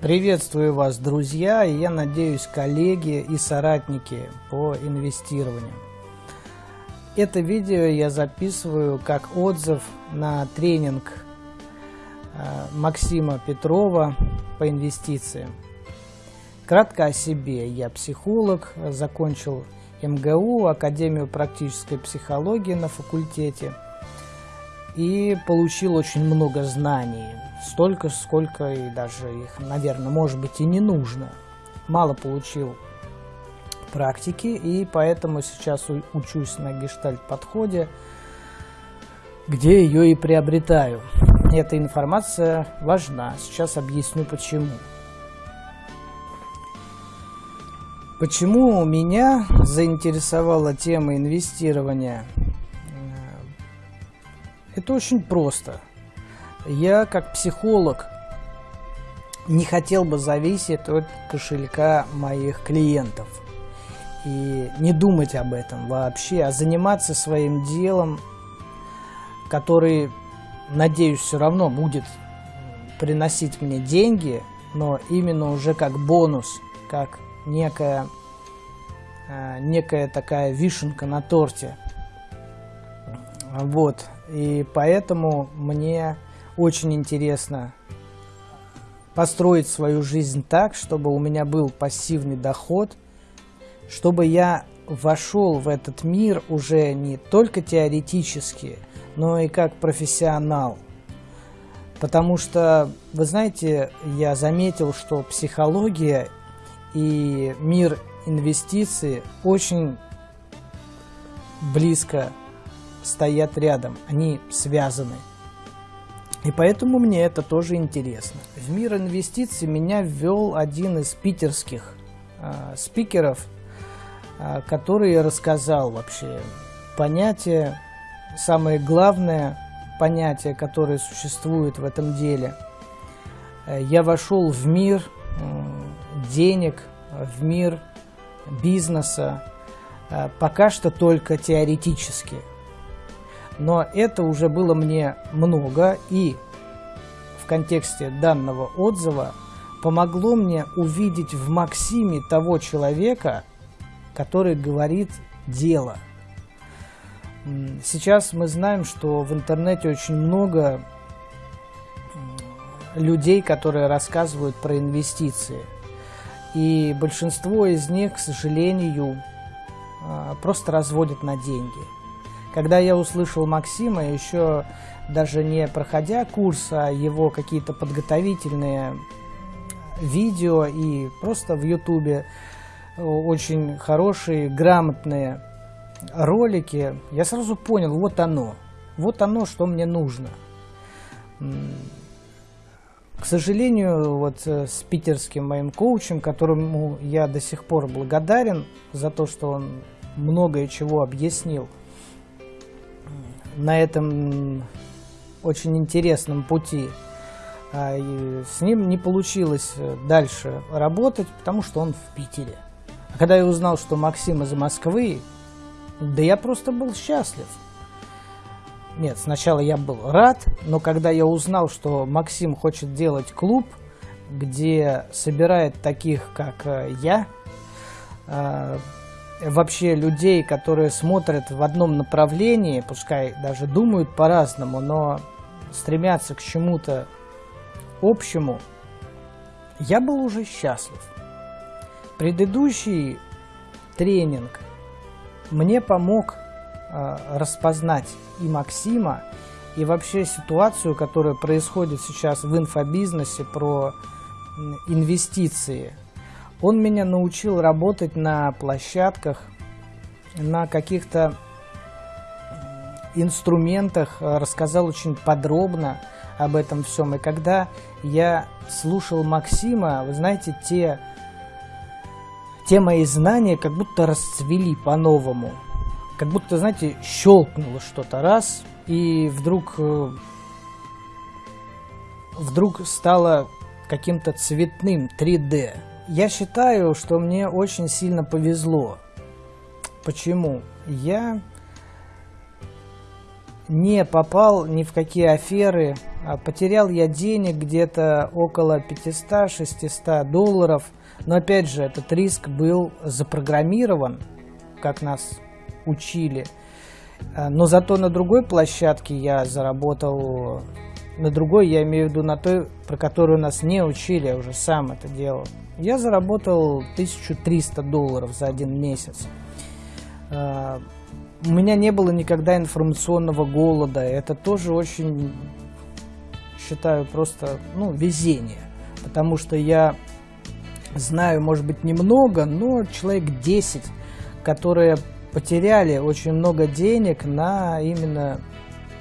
Приветствую вас, друзья, и я надеюсь, коллеги и соратники по инвестированию. Это видео я записываю как отзыв на тренинг э, Максима Петрова по инвестициям. Кратко о себе. Я психолог, закончил МГУ, Академию практической психологии на факультете и получил очень много знаний столько, сколько и даже их, наверное, может быть и не нужно. Мало получил практики, и поэтому сейчас учусь на гештальт-подходе, где ее и приобретаю. Эта информация важна. Сейчас объясню почему. Почему меня заинтересовала тема инвестирования? Это очень просто – я как психолог не хотел бы зависеть от кошелька моих клиентов и не думать об этом вообще, а заниматься своим делом, который, надеюсь, все равно будет приносить мне деньги, но именно уже как бонус, как некая, э, некая такая вишенка на торте. Вот, и поэтому мне очень интересно построить свою жизнь так, чтобы у меня был пассивный доход, чтобы я вошел в этот мир уже не только теоретически, но и как профессионал. Потому что, вы знаете, я заметил, что психология и мир инвестиций очень близко стоят рядом, они связаны. И поэтому мне это тоже интересно. В мир инвестиций меня ввел один из питерских э, спикеров, э, который рассказал вообще понятие, самое главное понятие, которое существует в этом деле. Э, я вошел в мир э, денег, в мир бизнеса, э, пока что только теоретически – но это уже было мне много, и в контексте данного отзыва помогло мне увидеть в Максиме того человека, который говорит дело. Сейчас мы знаем, что в интернете очень много людей, которые рассказывают про инвестиции. И большинство из них, к сожалению, а, просто разводят на деньги. Когда я услышал Максима, еще даже не проходя курс, а его какие-то подготовительные видео и просто в Ютубе очень хорошие, грамотные ролики, я сразу понял, вот оно, вот оно, что мне нужно. К сожалению, вот э, с питерским моим коучем, которому я до сих пор благодарен за то, что он многое чего объяснил – на этом очень интересном пути. А, с ним не получилось э, дальше работать, потому что он в Питере. А когда я узнал, что Максим из Москвы, да я просто был счастлив. Нет, сначала я был рад, но когда я узнал, что Максим хочет делать клуб, где собирает таких, как э, я, а, вообще людей, которые смотрят в одном направлении, пускай даже думают по-разному, но стремятся к чему-то общему, я был уже счастлив. Предыдущий тренинг мне помог э, распознать и Максима, и вообще ситуацию, которая происходит сейчас в инфобизнесе про инвестиции – он меня научил работать на площадках, на каких-то инструментах, э, рассказал очень подробно об этом всем. И когда я слушал Максима, вы знаете, те, те мои знания как будто расцвели по-новому. Как будто, знаете, щелкнуло что-то раз, и вдруг, э, вдруг стало каким-то цветным 3D. Я считаю, что мне очень сильно повезло. Почему? Я не попал ни в какие аферы. А потерял я денег где-то около 500-600 долларов. Но опять же, этот риск был запрограммирован, как нас учили. А, но зато на другой площадке я заработал, на другой я имею в виду на той, про которую нас не учили, я уже сам это делал. Я заработал 1300 долларов за один месяц. А, у меня не было никогда информационного голода. Это тоже очень, считаю, просто ну, везение. Потому что я знаю, может быть, немного, но человек 10, которые потеряли очень много денег на именно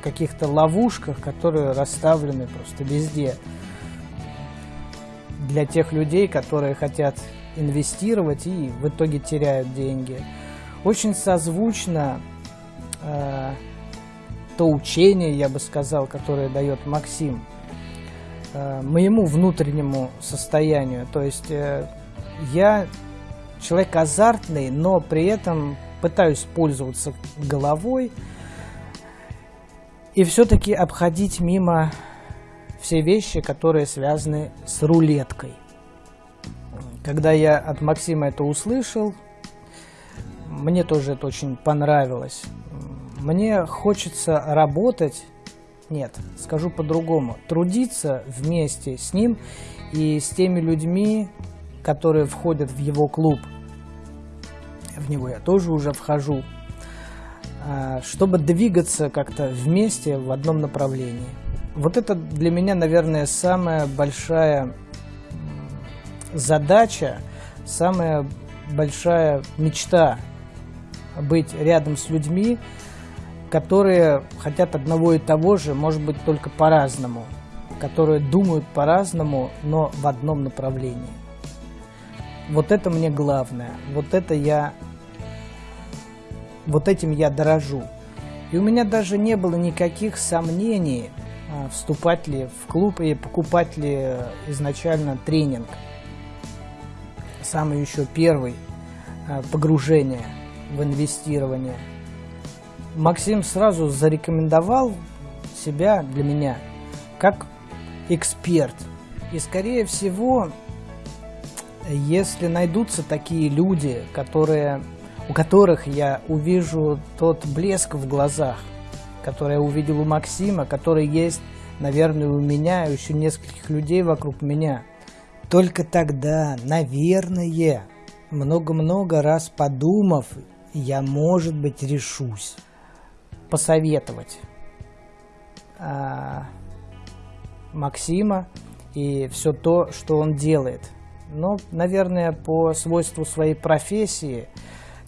каких-то ловушках, которые расставлены просто везде. Для тех людей, которые хотят инвестировать и в итоге теряют деньги. Очень созвучно э, то учение, я бы сказал, которое дает Максим, э, моему внутреннему состоянию. То есть э, я человек азартный, но при этом пытаюсь пользоваться головой и все-таки обходить мимо все вещи, которые связаны с рулеткой. Когда я от Максима это услышал, мне тоже это очень понравилось. Мне хочется работать, нет, скажу по-другому, трудиться вместе с ним и с теми людьми, которые входят в его клуб – в него я тоже уже вхожу, а, чтобы двигаться как-то вместе в одном направлении. Вот это для меня, наверное, самая большая задача, самая большая мечта быть рядом с людьми, которые хотят одного и того же, может быть, только по-разному, которые думают по-разному, но в одном направлении. Вот это мне главное, вот это я вот этим я дорожу. И у меня даже не было никаких сомнений, вступать ли в клуб и покупать ли изначально тренинг. Самый еще первый а, погружение в инвестирование. Максим сразу зарекомендовал себя для меня как эксперт. И скорее всего, если найдутся такие люди, которые у которых я увижу тот блеск в глазах, который я увидел у Максима, который есть, наверное, у меня и еще нескольких людей вокруг меня. Только тогда, наверное, много-много раз подумав, я, может быть, решусь посоветовать а, Максима и все то, что он делает. Но, наверное, по свойству своей профессии –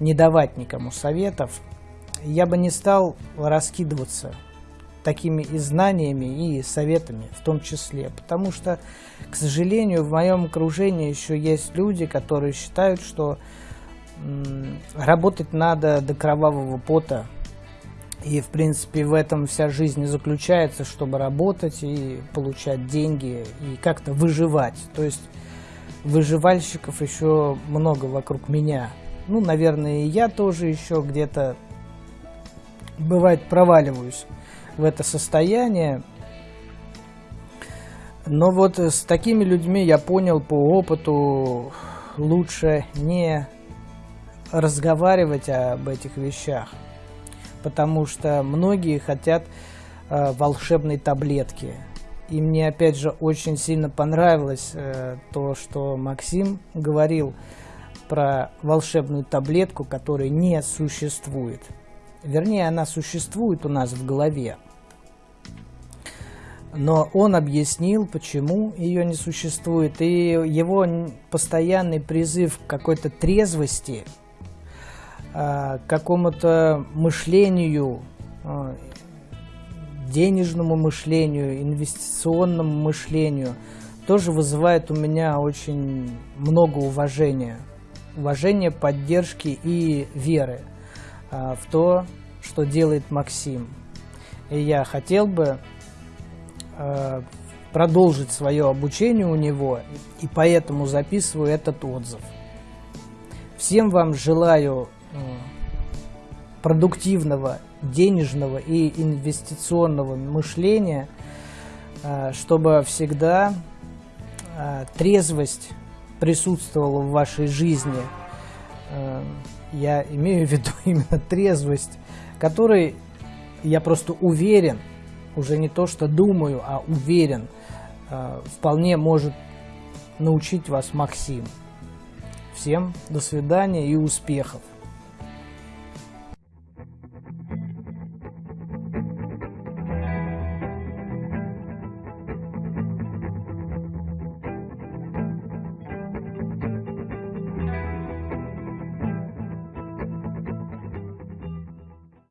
не давать никому советов, я бы не стал раскидываться такими и знаниями, и советами в том числе. Потому что, к сожалению, в моем окружении еще есть люди, которые считают, что работать надо до кровавого пота. И, в принципе, в этом вся жизнь и заключается, чтобы работать и получать деньги, и как-то выживать. То есть выживальщиков еще много вокруг меня – ну, наверное, и я тоже еще где-то, бывает, проваливаюсь в это состояние. Но вот с такими людьми я понял по опыту, лучше не разговаривать об этих вещах, потому что многие хотят э, волшебной таблетки. И мне опять же очень сильно понравилось э, то, что Максим говорил про волшебную таблетку, которой не существует. Вернее, она существует у нас в голове. Но он объяснил, почему ее не существует. И его постоянный призыв к какой-то трезвости, а, к какому-то мышлению, а, денежному мышлению, инвестиционному мышлению, тоже вызывает у меня очень много уважения уважения, поддержки и веры в то, что делает Максим. И я хотел бы а, продолжить свое обучение у него, и поэтому записываю этот отзыв. Всем вам желаю продуктивного денежного и инвестиционного мышления, э, чтобы всегда трезвость присутствовала в вашей жизни. Э, я имею в виду именно трезвость, которой я просто уверен, уже не то что думаю, а уверен, вполне может научить вас Максим. Всем до свидания и успехов!